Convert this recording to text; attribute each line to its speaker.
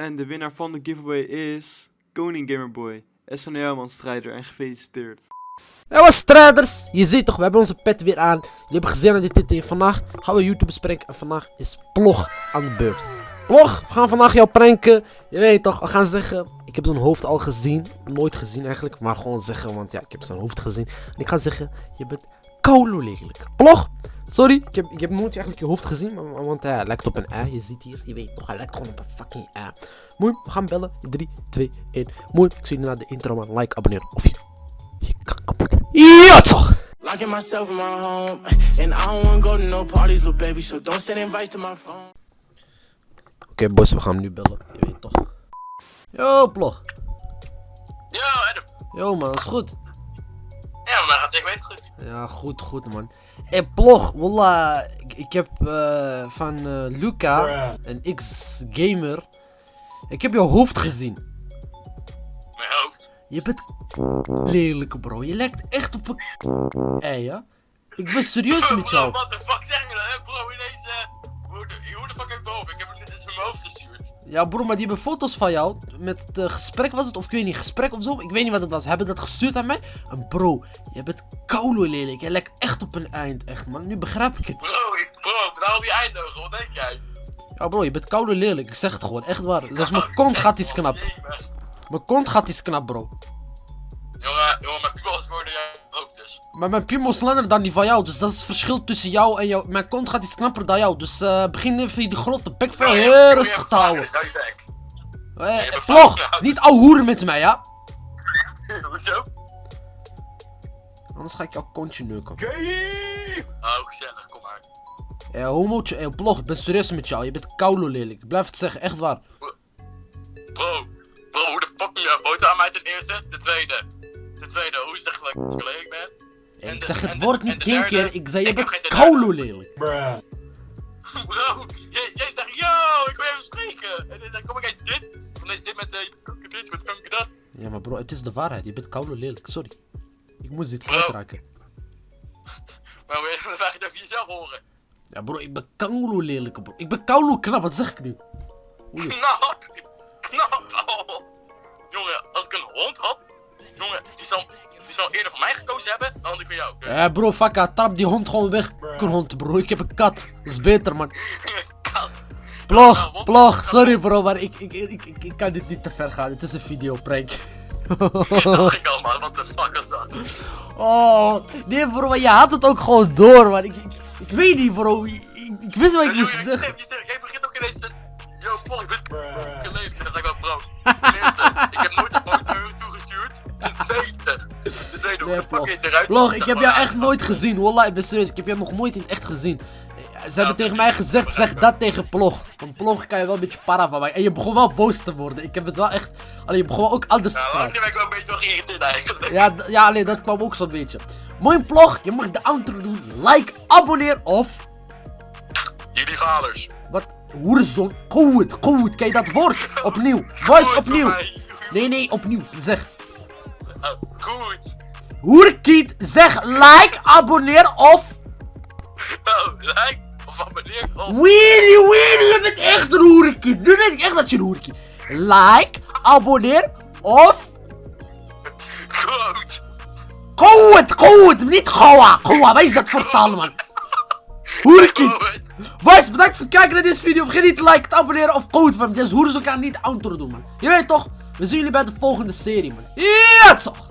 Speaker 1: En de winnaar van de giveaway is Koning Gamerboy, SNL strijder en gefeliciteerd.
Speaker 2: Ja, strijders! Je ziet toch, we hebben onze pet weer aan. Jullie hebben gezien aan dit titel. Vandaag gaan we YouTube bespreken. En vandaag is Plog aan de beurt. Plog, we gaan vandaag jou pranken. Je weet toch, we gaan zeggen. Ik heb zijn hoofd al gezien. Nooit gezien eigenlijk. Maar gewoon zeggen, want ja, ik heb zijn hoofd gezien. En ik ga zeggen, je bent koulo lelijk. Plog, sorry. Ik heb, ik heb nooit eigenlijk je hoofd gezien. Maar, want hij lijkt op een ei. Je ziet hier, je weet toch, hij lijkt gewoon op een fucking ei. Mooi, we gaan bellen. 3, 2, 1. Mooi, ik zie je na de intro, man. Like, abonneer of je. Je kankerpoeder. Ja, toch!
Speaker 3: Locking myself in my home, and I don't wanna go to no parties, little baby. So don't send invites to my phone.
Speaker 2: Oké, boys, we gaan hem nu bellen. Je weet toch. Yo, plog.
Speaker 4: Yo, Adam.
Speaker 2: Yo, man, is goed.
Speaker 4: Ja, maar gaat zeker weten goed.
Speaker 2: Ja, goed, goed, man. Hé, plog, wallah. Ik, ik heb eh, van eh, Luca, een X-gamer. Ik heb je hoofd gezien.
Speaker 4: Mijn hoofd.
Speaker 2: Je bent lelijk, bro. Je lijkt echt op een. Hé, ja? Ik ben serieus met
Speaker 4: Bro,
Speaker 2: jou.
Speaker 4: what the fuck zeg je nou? hè, bro, ineens, eh, hoe de, hoe de fuck heb ik boven? Ik heb het in mijn hoofd.
Speaker 2: Ja, bro, maar die hebben foto's van jou. Met het gesprek was het, of ik weet niet, gesprek of zo. Ik weet niet wat het was. Hebben dat gestuurd aan mij? En bro, je bent koulo lelijk. Je lijkt echt op een eind, echt, man. Nu begrijp ik het.
Speaker 4: Bro, ik, bro, nou die eindogen, wat denk jij?
Speaker 2: Ja, bro, je bent koulo lelijk. Ik zeg het gewoon, echt waar. Zelfs mijn kont gaat iets knap. Mijn kont gaat iets knap, bro.
Speaker 4: Jongen, jongen, mijn piemel is geworden jouw hoofd dus.
Speaker 2: Maar mijn piemel is langer dan die van jou. Dus dat is het verschil tussen jou en jou. Mijn kont gaat iets knapper dan jou. Dus eh begin even die grote bek van jou heel rustig te houden.
Speaker 4: Zou je bek.
Speaker 2: Eh, niet ouwe hoeren met mij, ja?
Speaker 4: Hoezo?
Speaker 2: Anders ga ik jouw kontje neuken.
Speaker 4: Oh, gezellig, kom maar.
Speaker 2: Eh, homootje, eh, Plog, ik ben serieus met jou. Je bent koulo lelijk. Ik blijf het zeggen, echt waar.
Speaker 4: Bro, bro, hoe de fuck je een foto aan mij ten eerste? De tweede. Dat ik lelijk ben?
Speaker 2: Eh,
Speaker 4: En
Speaker 2: ik
Speaker 4: de-
Speaker 2: zeg het woord niet
Speaker 4: derde?
Speaker 2: keer. Ik zei, je bent koulo lelijk.
Speaker 4: Bro, jij, jij zegt, yo, ik wil even spreken. En dan kom ik eens dit. Dan is dit met, eh, dit, met kanker dat.
Speaker 2: Ja, maar bro, het is de waarheid. Je bent koulo lelijk. Sorry. Ik moest dit
Speaker 4: Bro.
Speaker 2: kwijtraken.
Speaker 4: Maar wil je dan vraag je het over jezelf horen?
Speaker 2: Ja, bro, ik ben koulo lelijk, bro. Ik ben koulo knap, wat zeg ik nu? Oei.
Speaker 4: Knap! Knap! Oh. Jongen, als ik een hond had, jongen, die zal, die zal eerder voor mij gekozen hebben dan die van jou. Dus,
Speaker 2: Ja, bro, fuck, trap die hond gewoon weg. Hond, bro. Ik heb een kat. Dat is beter, man.
Speaker 4: kat.
Speaker 2: Plog, plog. Sorry, bro, maar ik, ik, ik, ik, ik kan dit niet te ver gaan. Het is een video prank.
Speaker 4: dat dacht ik al, man. What the fuck is dat?
Speaker 2: Oh, nee, bro, maar je had het ook gewoon door, man. Ik, ik, ik weet niet, bro. Ik, ik, ik wist wat ik moest zeggen.
Speaker 4: Jij begint ook ineens te... Yo, Paul, ik
Speaker 2: Plog.
Speaker 4: eruit
Speaker 2: ik heb jou
Speaker 4: maar.
Speaker 2: echt nooit gezien. Wallah, ik ben serieus. Ik heb jou nog nooit in het echt gezien. Ze hebben tegen mij gezegd, zeg dat tegen Plog. Van Plog kan je wel een beetje para van mij. En je begon wel boos te worden. Ik heb het wel echt... Alleen je begon wel ook anders te praten.
Speaker 4: ben ik wel een beetje geïrriteerd eigenlijk.
Speaker 2: Ja, ja, alleen dat kwam ook zo'n beetje. Mooi plog, je mag de outro doen. Like, abonneer of...
Speaker 4: Jullie vaders.
Speaker 2: Wat? Hoerzon. Goed, goed. Je dat woord? Opnieuw.
Speaker 4: Goed
Speaker 2: opnieuw. Nee, nee, opnieuw. Zeg.
Speaker 4: Oh, goed.
Speaker 2: Hoerkiet, zeg like, abonneer of...
Speaker 4: Oh, like of abonneer of...
Speaker 2: Weenie, weenie, je bent echt een hoerkiet. Nu weet ik echt dat je een hoerkiet Like, abonneer of...
Speaker 4: Goed.
Speaker 2: Goed, goed. Niet goa. Goa, wat is dat taal, man? Hoerkiet. Boys, bedankt voor het kijken naar deze video. Vergeet niet te liken, te abonneren of code van. Deze hoeren zo kan niet outro doen, man. Je weet toch? We zien jullie bij de volgende serie, man. Ja, toch?